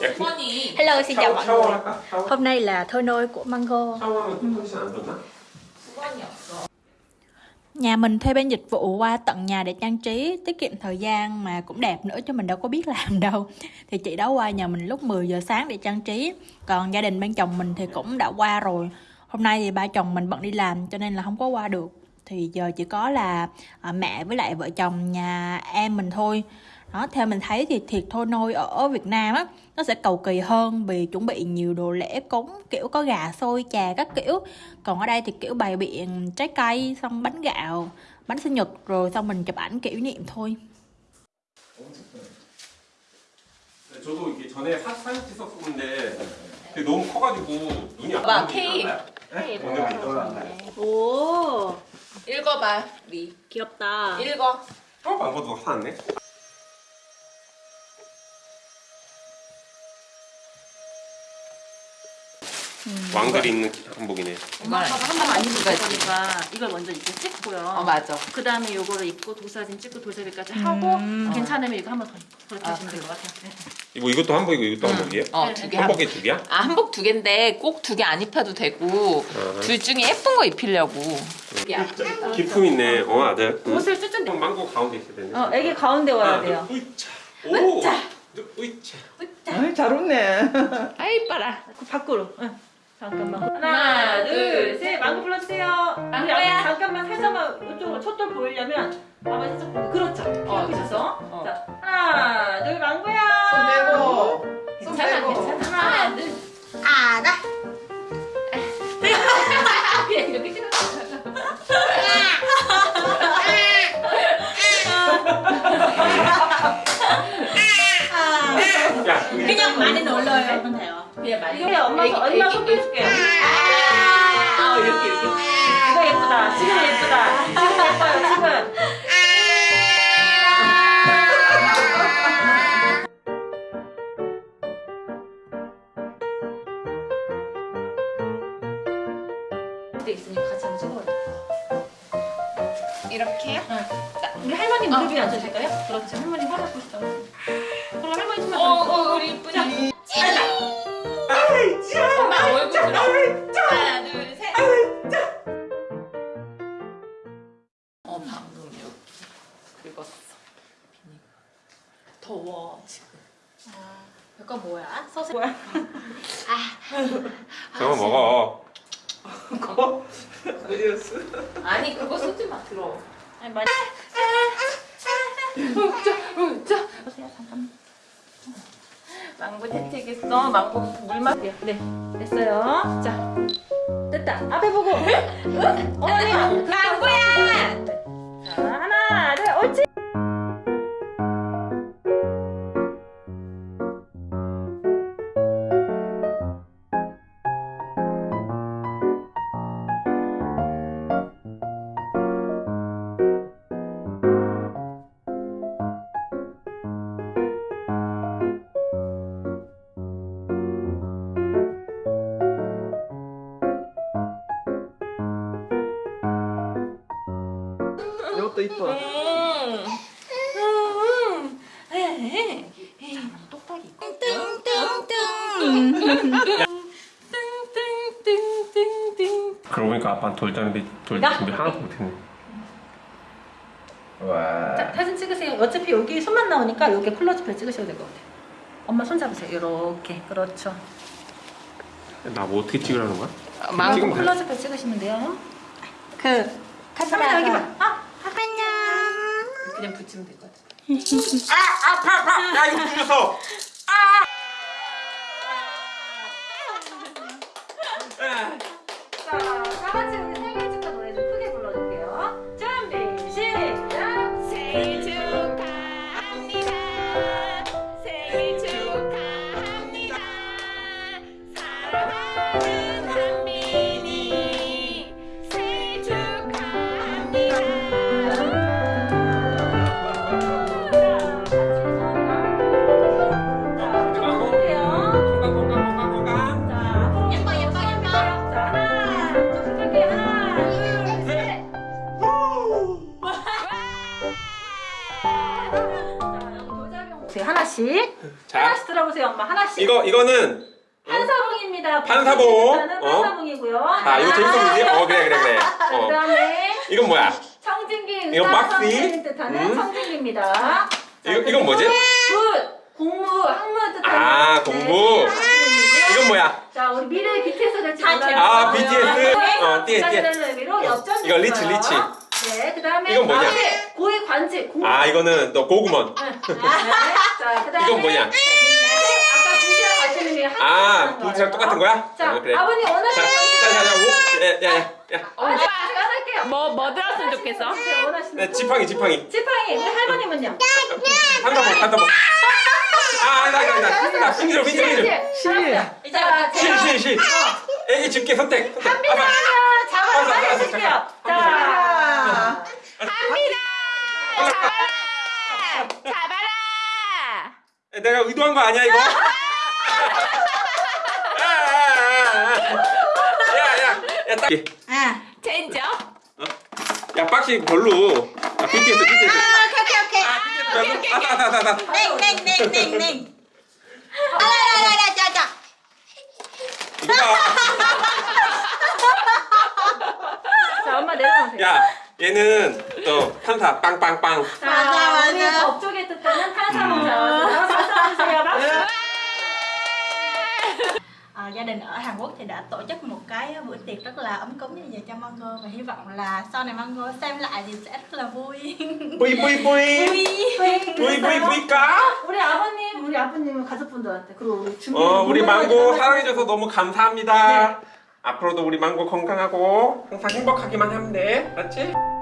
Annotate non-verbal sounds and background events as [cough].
Hello xin chào mọi người. Hôm nay là thôi nôi của Mango. Nhà mình thuê bên dịch vụ qua tận nhà để trang trí Tiết kiệm thời gian mà cũng đẹp nữa chứ mình đâu có biết làm [laughs] đâu. Thì chị đó qua nhà mình lúc 10 giờ sáng để trang trí. Còn gia đình bên chồng mình thì cũng đã qua rồi. Hôm nay thì ba chồng mình bận đi làm cho nên là không có qua được. Thì giờ chỉ có là à, mẹ với lại vợ chồng nhà em mình thôi đó theo mình thấy thì thiệt thôi nôi ở Việt Nam á nó sẽ cầu kỳ hơn vì chuẩn bị nhiều đồ lễ cúng kiểu có gà xôi trà các kiểu còn ở đây thì kiểu bày biện trái cây xong bánh gạo bánh sinh nhật rồi xong mình chụp ảnh kỷ niệm thôi 네, 저도 이게 전에 사, 사진 찍었었는데 그게 너무 커가지고 눈이 안 봐, 보이는 게 K. 나아요. 오늘 비 오 읽어봐, 리. 귀엽다 읽어. 처음 안 봐도 화났네. 왕들이 입는 한복이네. 엄마 아빠가 한번 안 입은 거지. 그러니까 이걸 먼저 이렇게 찍고요. 어, 맞아. 그 다음에 요거를 입고 도사진 찍고 도자기까지 하고 음. 괜찮으면 이거 한 번 더 그렇게 아, 하시면 될 것 같아요. 네. 이거 이것도 한복이고 이것도 한복이에요? 어, 두 개. 한 한복이 두 개야? 아, 한복 두 개인데 꼭 두 개 안 입혀도 되고 아. 둘 중에 예쁜 거 입히려고. 야, 기품 있네. 어 아들. 응. 옷을 쭈쭈 그럼 망고 가운데 있어야 되네. 어, 애기 가운데 와야 하나, 돼요. 둘, 으이차. 오. 으이차. 아이, 잘 웃네. [laughs] 아이 이뻐라. 그 밖으로. 응. 잠깐만. 하나, 둘, 셋. 망고 불러주세요. 우리 망고야. 잠깐만 살짝만 이쪽으로 첫돌 보이려면 아마 살짝 보고. 그렇죠. 어, 있었어. 어. 자, 하나, 둘, 망고야. 손 빼고. 그냥 많이 놀러요 돼요 그냥 많이. 이게 엄마 엄마 손 애기. 빼줄게요. 아, 이렇게 이렇게. 이거 예쁘다. 지금 예쁘다. 지금 예뻐요. 지금. 돼 있으니까 같이 한번 찍어요. 이렇게요? 우리 할머니 무릎 위에 앉으실까요? 그렇죠. 할머니 화장 보시죠. 그럼 할머니 좀만 어, 어, 우리 이쁘다. 엄마 얼굴 들어. 하나, 둘, 셋. 어, 방금 이렇게 긁었어. 비니가. 더워, 지금. 이거 뭐야? 소스 뭐야? 저거 먹어. 그거? 어디였어? 아니, 그거 쓰지 마, 들어. 아니, 많이. 자, 보세요. 잠깐만. 망고 채찍있어. 망고 물맛. 네, 됐어요. 자, 됐다. 앞에 보고. [laughs] 어머니. 망고야! 것도 이뻐. 음. 똑딱이. 띵띵띵띵띵. 그러고 보니까 아빠는 돌 자는데 돌 나? 준비 하나도 못했네. 와. 자, 사진 찍으세요. 어차피 여기 손만 나오니까 여기 클로즈업 찍으셔도 될 것 같아요. 엄마 손 잡으세요. 이렇게. 그렇죠. 나 뭐 어떻게 찍으라는 거야? 돼. 클로즈업 찍으시면 돼요. 그 카메라 여기 봐. 아, 그냥 붙이면 될 것 같아. 야 이거 풀렸어. 자, 들어보세요, 엄마. 하나씩. 이거 이거는 판사봉입니다. 판사봉. 뜻하는 어. 판사봉이고요. 자 이거 재밌어 보이지? 어 그래 그래 그래. 어. 그다음에 이건 뭐야? 청진기 이거 박스? 뜻하는 음. 청진기입니다. 자, 이거- 이건 뭐지? 굿 공무 학문 뜻하는 아, 공부. 박스입니다. 이건 뭐야? 자 우리 미래 BTS 될지 다 몰라요. 아, BTS? 어, 띠에, 띠에. 엽전 이거 리치. 리치. 네, 그 다음에 이건 뭐냐? 다음에 고위 관직 공. 아 이거는 또 고구먼. 네. 자 그다음에 이건 뭐냐? 같이 게아 부지랑 똑같은 거야? 자 어, 그래. 아버님 원하시는 자, 거 자, 자, 자, 오, 야, 야, 야, 야. 어, 제가 할게요. 뭐, 뭐 들었으면 좋겠어? 네, 거. 지팡이, 지팡이. 지팡이 우리 할머님은요? 한다봉, 한다봉. 아, 아니다, 아니다. 나 휘지로, 휘지로, 휘지로. 시. 자, 실, 제가 실, 실. 애기 집게 선택. 선택. 합니다. 아빠. 잡아 알았어, 빨리 해줄게요. 자, 합니다! 잡아라! 잡아라! 내가 의도한 거 아니야, 이거? 아, 아, 아, 아. 야, 야, 야, 딱. à 젠죠? 야, 빡시 별로. 아, BTS, BTS. ok ok ok 아, BTS 아다. nè nè nè nè nè à, đây đây đây cho cho 이거 봐. 자 엄마 내려놓으세요. 야, 얘는 또 판사 빵빵빵. 자, 맞아, 우리 맞아. 법조계 뜻하는 탄사문 자, 박수 주세요. 박수. Gia đình ở Hàn Quốc thì đã tổ chức một cái bữa tiệc rất là ấm cúng như vậy cho Mango và hy vọng là sau này Mango xem lại thì sẽ rất là vui 뿌이, 뿌이, 뿌이. vui 뿌이, 뿌이, 뿌이까? 우리 아버님, 우리 아버님 가족분들한테 그리고 우리. 어, 우리 망고 사랑. 사랑해줘서 너무 감사합니다. 앞으로도 우리 망고 건강하고 항상 행복하기만 하면 돼. 알았지?